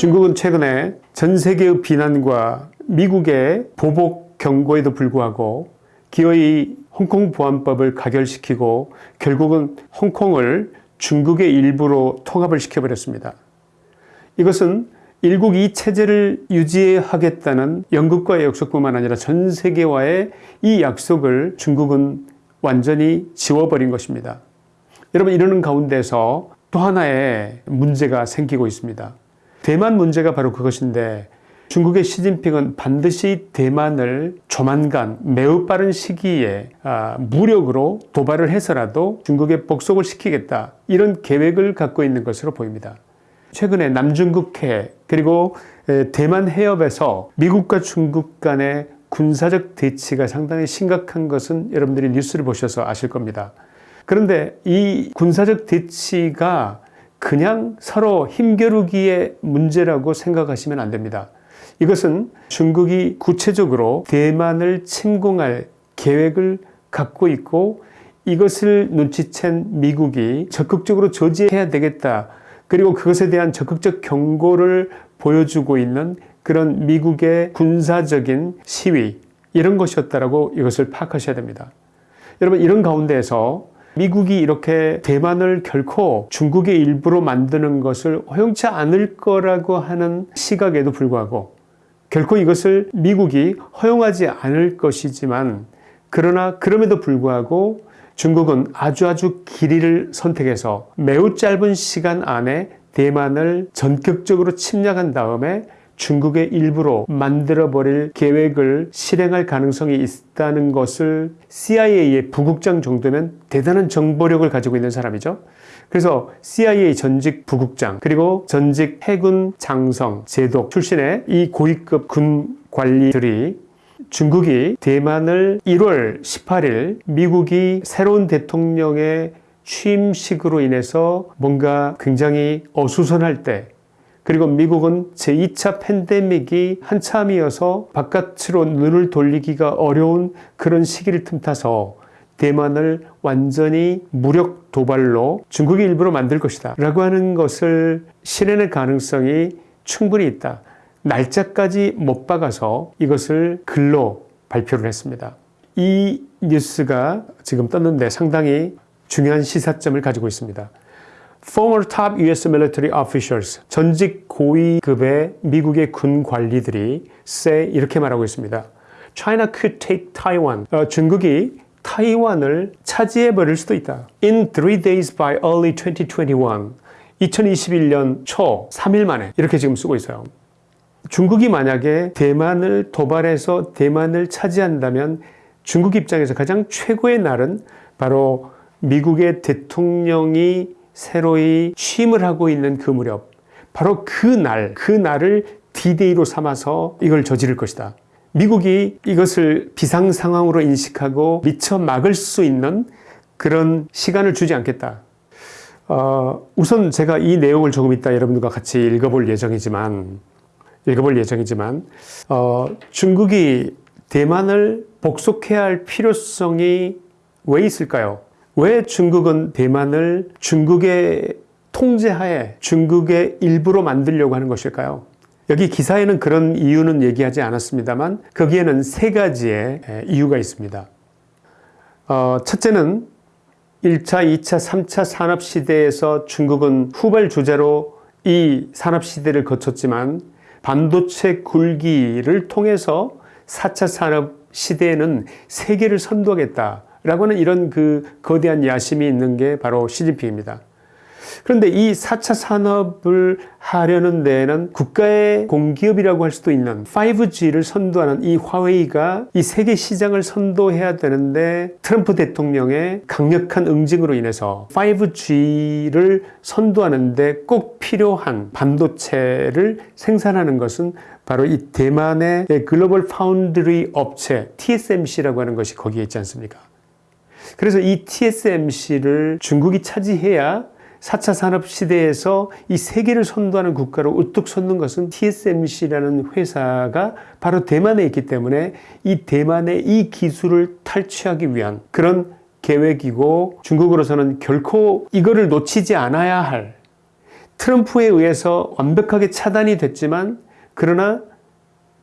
중국은 최근에 전 세계의 비난과 미국의 보복 경고에도 불구하고 기어이 홍콩 보안법을 가결시키고 결국은 홍콩을 중국의 일부로 통합을 시켜버렸습니다. 이것은 일국 이 체제를 유지하겠다는 영국과의 약속뿐만 아니라 전 세계와의 이 약속을 중국은 완전히 지워버린 것입니다. 여러분 이러는 가운데서 또 하나의 문제가 생기고 있습니다. 대만 문제가 바로 그것인데 중국의 시진핑은 반드시 대만을 조만간 매우 빠른 시기에 아, 무력으로 도발을 해서라도 중국에 복속을 시키겠다 이런 계획을 갖고 있는 것으로 보입니다. 최근에 남중국해 그리고 대만 해협에서 미국과 중국 간의 군사적 대치가 상당히 심각한 것은 여러분들이 뉴스를 보셔서 아실 겁니다. 그런데 이 군사적 대치가 그냥 서로 힘겨루기의 문제라고 생각하시면 안 됩니다. 이것은 중국이 구체적으로 대만을 침공할 계획을 갖고 있고 이것을 눈치챈 미국이 적극적으로 저지해야 되겠다. 그리고 그것에 대한 적극적 경고를 보여주고 있는 그런 미국의 군사적인 시위 이런 것이었다라고 이것을 파악하셔야 됩니다. 여러분 이런 가운데에서 미국이 이렇게 대만을 결코 중국의 일부로 만드는 것을 허용치 않을 거라고 하는 시각에도 불구하고 결코 이것을 미국이 허용하지 않을 것이지만 그러나 그럼에도 불구하고 중국은 아주 아주 길이를 선택해서 매우 짧은 시간 안에 대만을 전격적으로 침략한 다음에 중국의 일부로 만들어버릴 계획을 실행할 가능성이 있다는 것을 CIA의 부국장 정도면 대단한 정보력을 가지고 있는 사람이죠. 그래서 CIA 전직 부국장 그리고 전직 해군 장성 제독 출신의 이 고위급 군 관리들이 중국이 대만을 1월 18일 미국이 새로운 대통령의 취임식으로 인해서 뭔가 굉장히 어수선할 때 그리고 미국은 제2차 팬데믹이 한참이어서 바깥으로 눈을 돌리기가 어려운 그런 시기를 틈타서 대만을 완전히 무력 도발로 중국이 일부러 만들 것이다 라고 하는 것을 실현할 가능성이 충분히 있다. 날짜까지 못 박아서 이것을 글로 발표를 했습니다. 이 뉴스가 지금 떴는데 상당히 중요한 시사점을 가지고 있습니다. Former top US military officials, 전직 고위급의 미국의 군 관리들이 say 이렇게 말하고 있습니다. China could take Taiwan. 어, 중국이 타이완을 차지해 버릴 수도 있다. In three days by early 2021. 2021년 초 3일 만에 이렇게 지금 쓰고 있어요. 중국이 만약에 대만을 도발해서 대만을 차지한다면 중국 입장에서 가장 최고의 날은 바로 미국의 대통령이 새로이 취임을 하고 있는 그 무렵 바로 그 날, 그 날을 D-Day로 삼아서 이걸 저지를 것이다. 미국이 이것을 비상 상황으로 인식하고 미처 막을 수 있는 그런 시간을 주지 않겠다. 어, 우선 제가 이 내용을 조금 이따 여러분들과 같이 읽어볼 예정이지만 읽어볼 예정이지만 어, 중국이 대만을 복속해야 할 필요성이 왜 있을까요? 왜 중국은 대만을 중국의 통제하에 중국의 일부로 만들려고 하는 것일까요? 여기 기사에는 그런 이유는 얘기하지 않았습니다만 거기에는 세 가지의 이유가 있습니다. 어, 첫째는 1차, 2차, 3차 산업시대에서 중국은 후발주자로 이 산업시대를 거쳤지만 반도체 굴기를 통해서 4차 산업시대에는 세계를 선도하겠다 라고 하는 이런 그 거대한 야심이 있는 게 바로 시진핑입니다. 그런데 이 4차 산업을 하려는 데에는 국가의 공기업이라고 할 수도 있는 5G를 선도하는 이 화웨이가 이 세계 시장을 선도해야 되는데 트럼프 대통령의 강력한 응징으로 인해서 5G를 선도하는데 꼭 필요한 반도체를 생산하는 것은 바로 이 대만의 글로벌 파운드리 업체 TSMC라고 하는 것이 거기에 있지 않습니까? 그래서 이 TSMC를 중국이 차지해야 4차 산업 시대에서 이 세계를 선도하는 국가로 우뚝 솟는 것은 TSMC라는 회사가 바로 대만에 있기 때문에 이 대만의 이 기술을 탈취하기 위한 그런 계획이고 중국으로서는 결코 이거를 놓치지 않아야 할 트럼프에 의해서 완벽하게 차단이 됐지만 그러나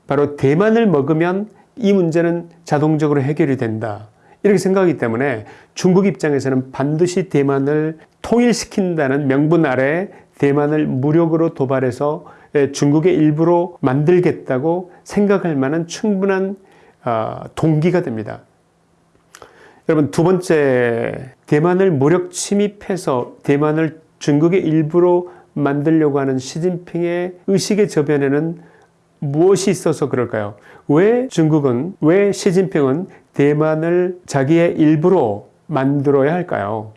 바로 대만을 먹으면 이 문제는 자동적으로 해결이 된다. 이렇게 생각하기 때문에 중국 입장에서는 반드시 대만을 통일시킨다는 명분 아래 대만을 무력으로 도발해서 예, 중국의 일부로 만들겠다고 생각할 만한 충분한 어, 동기가 됩니다. 여러분 두 번째 대만을 무력 침입해서 대만을 중국의 일부로 만들려고 하는 시진핑의 의식의 저변에는 무엇이 있어서 그럴까요? 왜 중국은 왜 시진핑은 대만을 자기의 일부로 만들어야 할까요?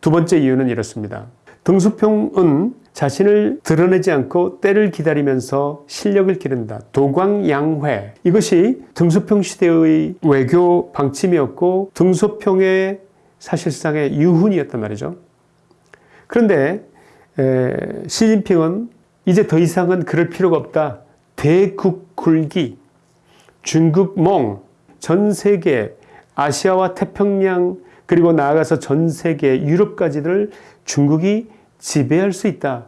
두 번째 이유는 이렇습니다. 등수평은 자신을 드러내지 않고 때를 기다리면서 실력을 기른다. 도광양회. 이것이 등수평 시대의 외교 방침이었고 등수평의 사실상의 유훈이었단 말이죠. 그런데 에, 시진핑은 이제 더 이상은 그럴 필요가 없다. 대국 굴기, 중국몽, 전 세계, 아시아와 태평양 그리고 나아가서 전 세계 유럽까지를 중국이 지배할 수 있다.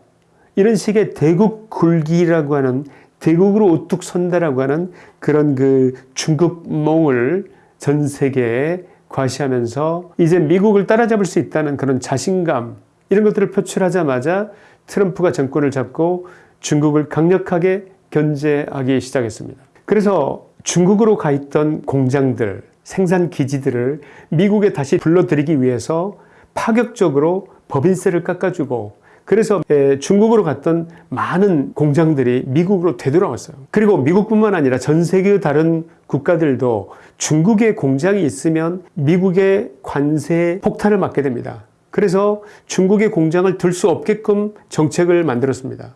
이런 식의 대국 굴기라고 하는 대국으로 우뚝 선다라고 하는 그런 그 중국몽을 전 세계에 과시하면서 이제 미국을 따라잡을 수 있다는 그런 자신감 이런 것들을 표출하자마자 트럼프가 정권을 잡고 중국을 강력하게 견제하기 시작했습니다. 그래서 중국으로 가 있던 공장들, 생산 기지들을 미국에 다시 불러들이기 위해서 파격적으로 법인세를 깎아주고 그래서 중국으로 갔던 많은 공장들이 미국으로 되돌아왔어요. 그리고 미국뿐만 아니라 전 세계의 다른 국가들도 중국에 공장이 있으면 미국의 관세 폭탄을 맞게 됩니다. 그래서 중국의 공장을 들 수 없게끔 정책을 만들었습니다.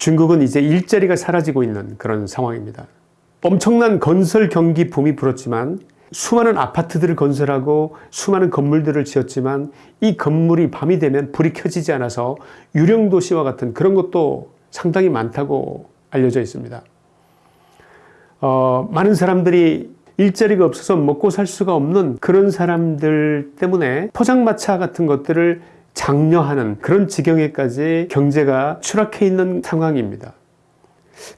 중국은 이제 일자리가 사라지고 있는 그런 상황입니다. 엄청난 건설 경기 붐이 불었지만 수많은 아파트들을 건설하고 수많은 건물들을 지었지만 이 건물이 밤이 되면 불이 켜지지 않아서 유령 도시와 같은 그런 것도 상당히 많다고 알려져 있습니다. 어, 많은 사람들이 일자리가 없어서 먹고 살 수가 없는 그런 사람들 때문에 포장마차 같은 것들을 장려하는 그런 지경에까지 경제가 추락해 있는 상황입니다.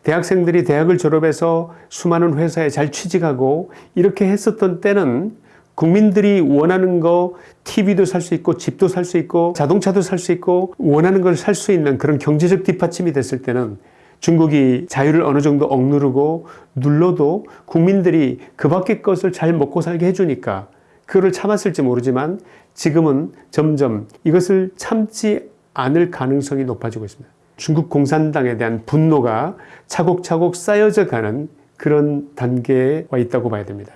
대학생들이 대학을 졸업해서 수많은 회사에 잘 취직하고 이렇게 했었던 때는 국민들이 원하는 거 TV도 살 수 있고 집도 살 수 있고 자동차도 살 수 있고 원하는 걸 살 수 있는 그런 경제적 뒷받침이 됐을 때는 중국이 자유를 어느 정도 억누르고 눌러도 국민들이 그 밖의 것을 잘 먹고 살게 해주니까 그거를 참았을지 모르지만 지금은 점점 이것을 참지 않을 가능성이 높아지고 있습니다. 중국 공산당에 대한 분노가 차곡차곡 쌓여져 가는 그런 단계에 와 있다고 봐야 됩니다.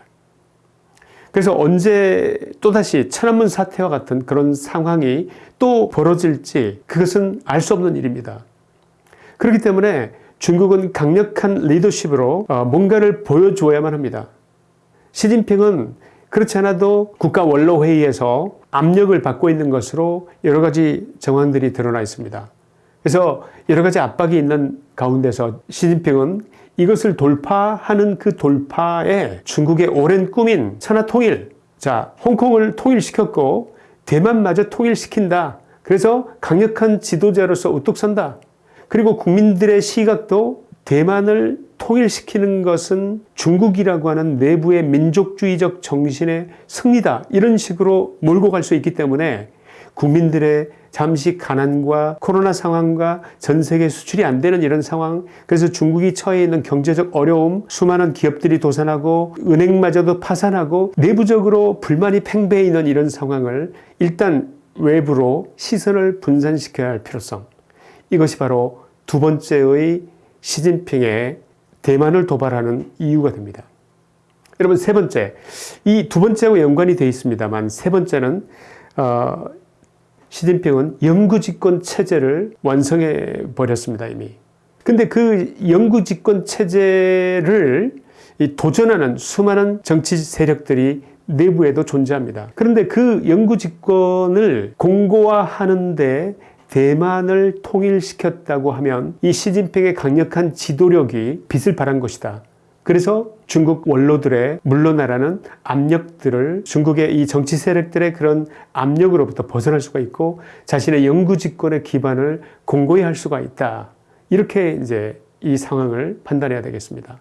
그래서 언제 또다시 천안문 사태와 같은 그런 상황이 또 벌어질지 그것은 알 수 없는 일입니다. 그렇기 때문에 중국은 강력한 리더십으로 어, 뭔가를 보여줘야만 합니다. 시진핑은 그렇지 않아도 국가 원로회의에서 압력을 받고 있는 것으로 여러 가지 정황들이 드러나 있습니다. 그래서 여러 가지 압박이 있는 가운데서 시진핑은 이것을 돌파하는 그 돌파에 중국의 오랜 꿈인 천하통일, 자 홍콩을 통일시켰고 대만마저 통일시킨다. 그래서 강력한 지도자로서 우뚝 선다. 그리고 국민들의 시각도 대만을 통일시키는 것은 중국이라고 하는 내부의 민족주의적 정신의 승리다. 이런 식으로 몰고 갈 수 있기 때문에 국민들의 잠시 가난과 코로나 상황과 전 세계 수출이 안 되는 이런 상황 그래서 중국이 처해 있는 경제적 어려움 수많은 기업들이 도산하고 은행마저도 파산하고 내부적으로 불만이 팽배해 있는 이런 상황을 일단 외부로 시선을 분산시켜야 할 필요성 이것이 바로 두 번째의 시진핑의 대만을 도발하는 이유가 됩니다. 여러분 세 번째 이 두 번째와 연관이 되어 있습니다만 세 번째는 어, 시진핑은 영구집권 체제를 완성해 버렸습니다 이미. 근데 그 영구집권 체제를 도전하는 수많은 정치 세력들이 내부에도 존재합니다. 그런데 그 영구집권을 공고화하는데 대만을 통일시켰다고 하면 이 시진핑의 강력한 지도력이 빛을 발한 것이다. 그래서 중국 원로들의 물러나라는 압력들을 중국의 이 정치 세력들의 그런 압력으로부터 벗어날 수가 있고 자신의 영구 집권의 기반을 공고히 할 수가 있다. 이렇게 이제 이 상황을 판단해야 되겠습니다.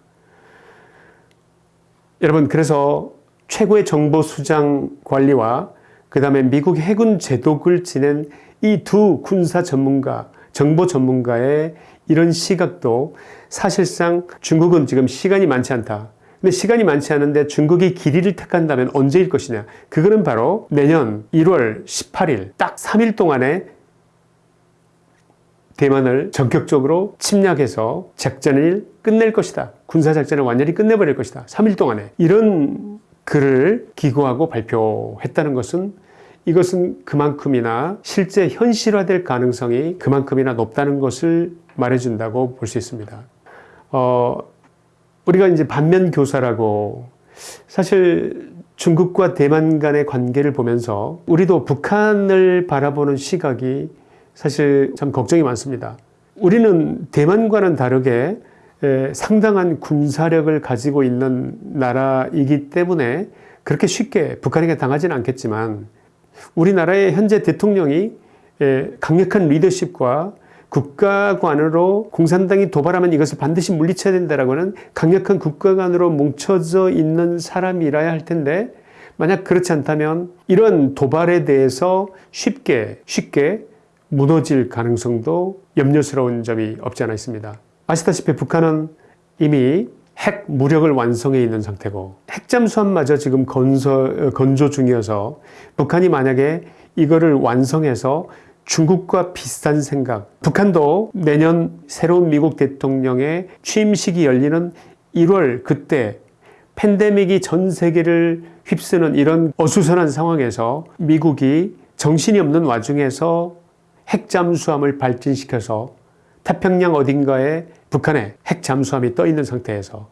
여러분 그래서 최고의 정보 수장 관리와 그 다음에 미국 해군 제독을 지낸 이 두 군사 전문가, 정보 전문가의 이런 시각도 사실상 중국은 지금 시간이 많지 않다. 근데 시간이 많지 않은데 중국이 길이를 택한다면 언제일 것이냐. 그거는 바로 내년 1월 18일 딱 3일 동안에 대만을 전격적으로 침략해서 작전을 끝낼 것이다. 군사작전을 완전히 끝내버릴 것이다. 3일 동안에. 이런 글을 기고하고 발표했다는 것은 이것은 그만큼이나 실제 현실화될 가능성이 그만큼이나 높다는 것을 말해준다고 볼 수 있습니다. 어, 우리가 이제 반면 교사라고 사실 중국과 대만 간의 관계를 보면서 우리도 북한을 바라보는 시각이 사실 참 걱정이 많습니다. 우리는 대만과는 다르게 상당한 군사력을 가지고 있는 나라이기 때문에 그렇게 쉽게 북한에게 당하지는 않겠지만 우리나라의 현재 대통령이 강력한 리더십과 국가관으로 공산당이 도발하면 이것을 반드시 물리쳐야 된다라고는 강력한 국가관으로 뭉쳐져 있는 사람이라야 할 텐데 만약 그렇지 않다면 이런 도발에 대해서 쉽게 쉽게 무너질 가능성도 염려스러운 점이 없지 않아 있습니다. 아시다시피 북한은 이미 핵 무력을 완성해 있는 상태고 핵잠수함마저 지금 건서, 건조 중이어서 북한이 만약에 이거를 완성해서 중국과 비슷한 생각 북한도 내년 새로운 미국 대통령의 취임식이 열리는 1월 그때 팬데믹이 전 세계를 휩쓰는 이런 어수선한 상황에서 미국이 정신이 없는 와중에서 핵잠수함을 발진시켜서 태평양 어딘가에 북한의 핵잠수함이 떠 있는 상태에서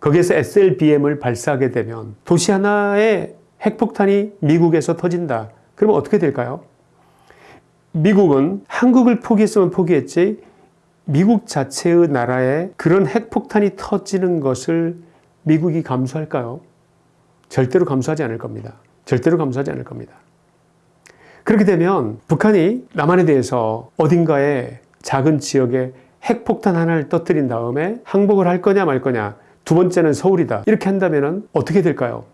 거기에서 SLBM을 발사하게 되면 도시 하나에 핵폭탄이 미국에서 터진다. 그러면 어떻게 될까요? 미국은 한국을 포기했으면 포기했지 미국 자체의 나라에 그런 핵폭탄이 터지는 것을 미국이 감수할까요? 절대로 감수하지 않을 겁니다. 절대로 감수하지 않을 겁니다. 그렇게 되면 북한이 남한에 대해서 어딘가에 작은 지역에 핵폭탄 하나를 터뜨린 다음에 항복을 할 거냐 말 거냐 두 번째는 서울이다 이렇게 한다면 어떻게 될까요?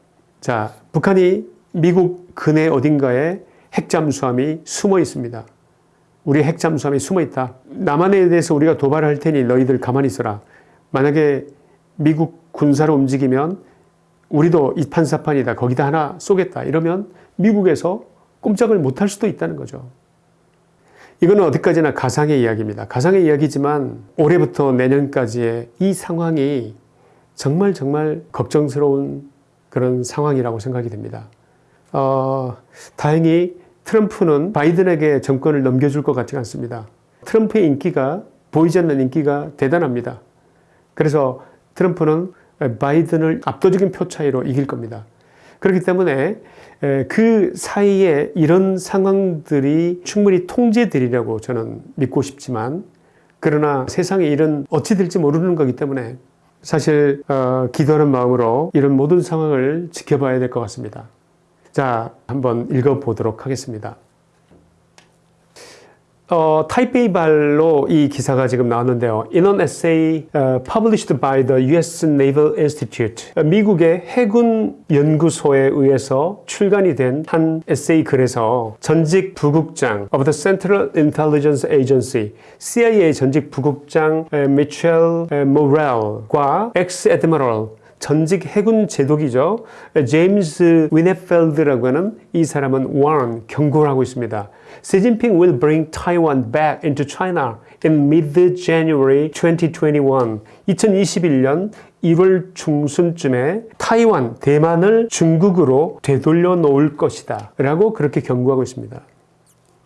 자 북한이 미국 근해 어딘가에 핵잠수함이 숨어 있습니다. 우리 핵잠수함이 숨어 있다. 남한에 대해서 우리가 도발할 테니 너희들 가만히 있어라. 만약에 미국 군사로 움직이면 우리도 이판사판이다. 거기다 하나 쏘겠다. 이러면 미국에서 꼼짝을 못할 수도 있다는 거죠. 이거는 어디까지나 가상의 이야기입니다. 가상의 이야기지만 올해부터 내년까지의 이 상황이 정말 정말 걱정스러운 그런 상황이라고 생각이 됩니다. 어, 다행히 트럼프는 바이든에게 정권을 넘겨줄 것 같지 않습니다. 트럼프의 인기가 보이지 않는 인기가 대단합니다. 그래서 트럼프는 바이든을 압도적인 표 차이로 이길 겁니다. 그렇기 때문에 그 사이에 이런 상황들이 충분히 통제되리라고 저는 믿고 싶지만 그러나 세상에 일은 어찌 될지 모르는 거기 때문에 사실 어, 기도하는 마음으로 이런 모든 상황을 지켜봐야 될 것 같습니다. 자, 한번 읽어보도록 하겠습니다. 어, 타이페이 발로 이 기사가 지금 나왔는데요. In an essay uh, published by the US Naval Institute, 미국의 해군 연구소에 의해서 출간이 된 한 에세이 글에서 전직 부국장 of the Central Intelligence Agency, CIA 전직 부국장 미첼 모렐과 ex-admiral 전직 해군 제독이죠. 제임스 위네펠드라고 하는 이 사람은 warn, 경고를 하고 있습니다. Xi Jinping will bring Taiwan back into China in mid-January 2021. 2021년 1월 중순쯤에 타이완, 대만을 중국으로 되돌려 놓을 것이다. 라고 그렇게 경고하고 있습니다.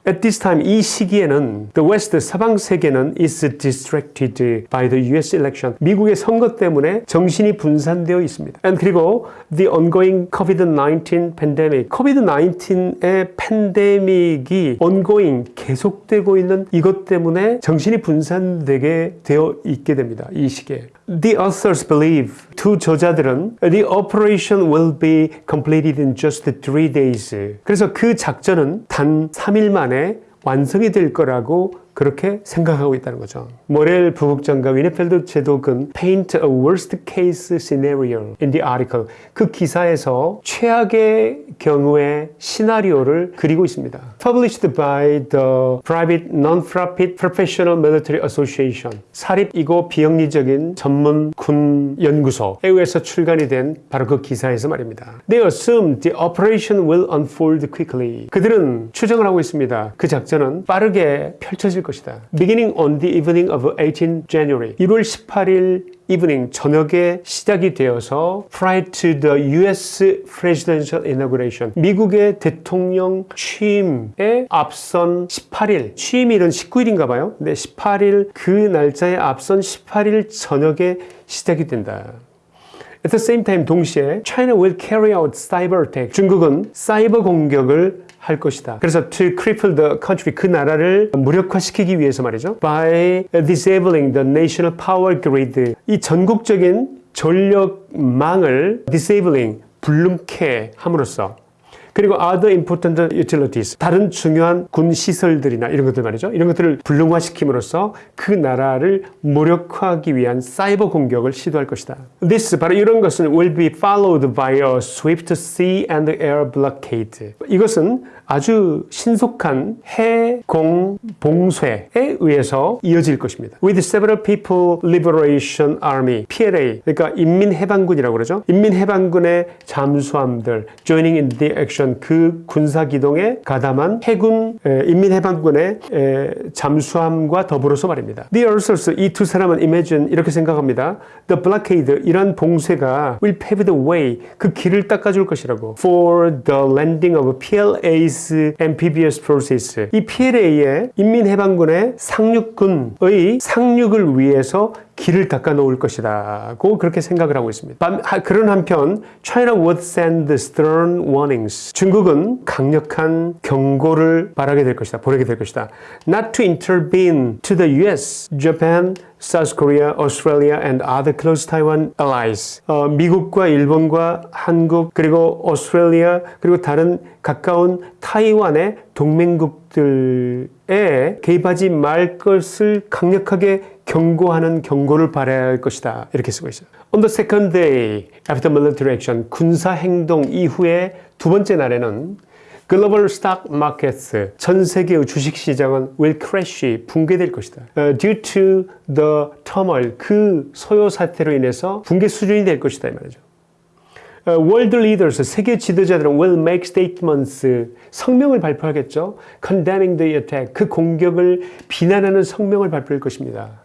At this time, 이 시기에는 the West, 서방 세계는 is distracted by the US election. 미국의 선거 때문에 정신이 분산되어 있습니다. And 그리고 the ongoing COVID-19 pandemic. COVID-19의 팬데믹이 ongoing, 계속되고 있는 이것 때문에 정신이 분산되게 되어 있게 됩니다. 이 시기에. The authors believe 두 저자들은 the operation will be completed in just three days. 그래서 그 작전은 단 3일 만에 완성이 될 거라고 그렇게 생각하고 있다는 거죠. 모렐 부국장과 위네펠드 제독은 paint a worst case scenario in the article. 그 기사에서 최악의 경우의 시나리오를 그리고 있습니다. Published by the private non-profit professional military association. 사립이고 비영리적인 전문 군 연구소에 의해서 출간이 된 바로 그 기사에서 말입니다. They assume the operation will unfold quickly. 그들은 추정을 하고 있습니다. 그 작전은 빠르게 펼쳐질 것이다. Beginning on the evening of 18 January. 1월 18일 evening 저녁에 시작이 되어서 prior to the US presidential inauguration. 미국의 대통령 취임에 앞선 18일. 취임일은 19일인가 봐요. 근데 18일 그 날짜에 앞선 18일 저녁에 시작이 된다. At the same time 동시에 China will carry out cyber attack. 중국은 사이버 공격을 할 것이다. 그래서 to cripple the country 그 나라를 무력화시키기 위해서 말이죠. By disabling the national power grid 이 전국적인 전력망을 disabling 불능케 함으로써 그리고 other important utilities 다른 중요한 군 시설들이나 이런 것들 말이죠. 이런 것들을 불능화시킴으로써 그 나라를 무력화하기 위한 사이버 공격을 시도할 것이다. This 바로 이런 것은 will be followed by a swift sea and air blockade. 이것은 아주 신속한 해, 공, 봉쇄에 의해서 이어질 것입니다. With several people liberation army, PLA, 그러니까 인민해방군이라고 그러죠. 인민해방군의 잠수함들 joining in the action 그 군사 기동에 가담한 해군 에, 인민해방군의 에, 잠수함과 더불어서 말입니다. The authors 이 두 사람은 imagine 이렇게 생각합니다. The blockade 이런 봉쇄가 will pave the way 그 길을 닦아줄 것이라고 for the landing of PLA's amphibious forces 이 PLA의 인민해방군의 상륙군의 상륙을 위해서 길을 닦아 놓을 것이다고 그렇게 생각을 하고 있습니다. 그런 한편 China would send stern warnings. 중국은 강력한 경고를 바라게 될 것이다. 보내게 될 것이다. Not to intervene to the US, Japan, South Korea, Australia and other close Taiwan allies. 어, 미국과 일본과 한국 그리고 오스트레일리아 그리고 다른 가까운 타이완의 동맹국들에 개입하지 말 것을 강력하게 경고하는 경고를 발해야 할 것이다. 이렇게 쓰고 있어요. On the second day after military action, 군사 행동 이후에 두 번째 날에는 글로벌 스탁 마켓스, 전 세계의 주식 시장은 will crash, 붕괴될 것이다. Uh, due to the turmoil, 그 소요 사태로 인해서 붕괴 수준이 될 것이다 이 말이죠. Uh, world leaders, 세계 지도자들은 will make statements, 성명을 발표하겠죠. condemning the attack, 그 공격을 비난하는 성명을 발표할 것입니다.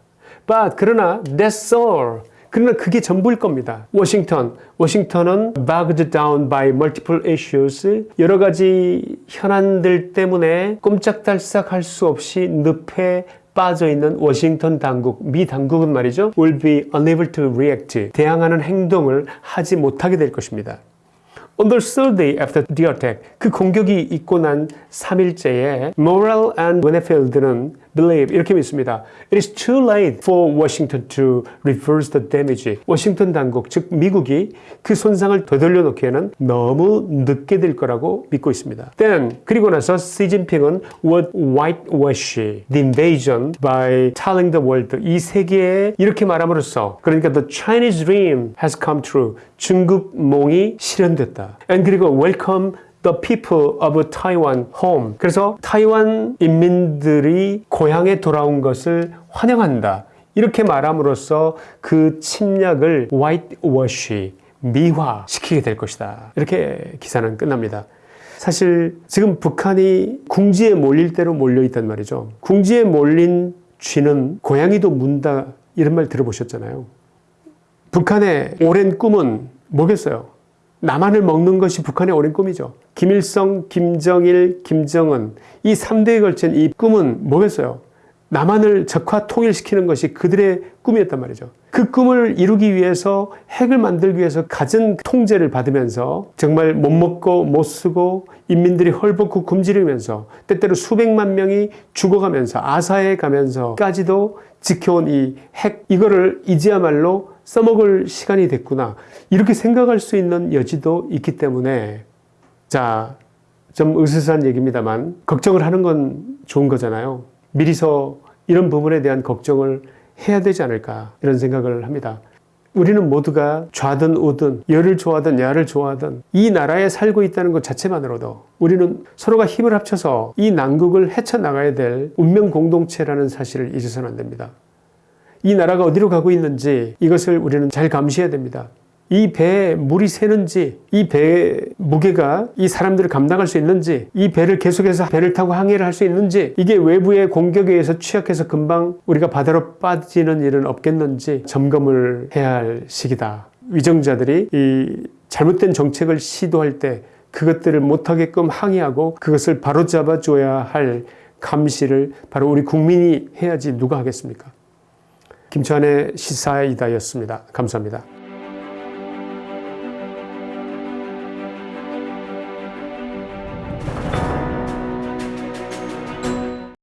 But 그러나 that's all. 그러나 그게 전부일 겁니다. 워싱턴, 워싱턴은 bogged down by multiple issues 여러 가지 현안들 때문에 꼼짝달싹 할 수 없이 늪에 빠져 있는 워싱턴 당국, 미 당국은 말이죠. will be unable to react. 대항하는 행동을 하지 못하게 될 것입니다. On the third day after the attack, 그 공격이 있고 난 3일째에 Morrell and Winefield는 believe 이렇게 믿습니다. It is too late for Washington to reverse the damage. 워싱턴 당국, 즉 미국이 그 손상을 되돌려 놓기에는 너무 늦게 될 거라고 믿고 있습니다. Then 그리고 나서 시진핑은 would whitewash the invasion by telling the world 이 세계에 이렇게 말함으로써 그러니까 the Chinese dream has come true. 중국 몽이 실현됐다. And 그리고 welcome the people of Taiwan home. 그래서 타이완 인민들이 고향에 돌아온 것을 환영한다. 이렇게 말함으로써 그 침략을 whitewash, 미화시키게 될 것이다. 이렇게 기사는 끝납니다. 사실 지금 북한이 궁지에 몰릴 대로 몰려 있단 말이죠. 궁지에 몰린 쥐는 고양이도 문다 이런 말 들어보셨잖아요. 북한의 오랜 꿈은 뭐겠어요? 남한을 먹는 것이 북한의 오랜 꿈이죠. 김일성, 김정일, 김정은 이 3대에 걸친 이 꿈은 뭐겠어요? 남한을 적화 통일시키는 것이 그들의 꿈이었단 말이죠. 그 꿈을 이루기 위해서 핵을 만들기 위해서 갖은 통제를 받으면서 정말 못 먹고 못 쓰고 인민들이 헐벗고 굶주리면서 때때로 수백만 명이 죽어가면서 아사에 가면서까지도 지켜온 이 핵 이거를 이제야말로 써먹을 시간이 됐구나. 이렇게 생각할 수 있는 여지도 있기 때문에 자, 좀 으스스한 얘기입니다만 걱정을 하는 건 좋은 거잖아요. 미리서 이런 부분에 대한 걱정을 해야 되지 않을까 이런 생각을 합니다. 우리는 모두가 좌든 우든 여를 좋아하든 야를 좋아하든 이 나라에 살고 있다는 것 자체만으로도 우리는 서로가 힘을 합쳐서 이 난국을 헤쳐나가야 될 운명 공동체라는 사실을 잊어서는 안 됩니다. 이 나라가 어디로 가고 있는지 이것을 우리는 잘 감시해야 됩니다. 이 배에 물이 새는지, 이 배의 무게가 이 사람들을 감당할 수 있는지, 이 배를 계속해서 배를 타고 항해를 할 수 있는지, 이게 외부의 공격에 의해서 취약해서 금방 우리가 바다로 빠지는 일은 없겠는지 점검을 해야 할 시기다. 위정자들이 이 잘못된 정책을 시도할 때 그것들을 못하게끔 항의하고 그것을 바로잡아 줘야 할 감시를 바로 우리 국민이 해야지 누가 하겠습니까? 김치환의 시사이다였습니다. 감사합니다.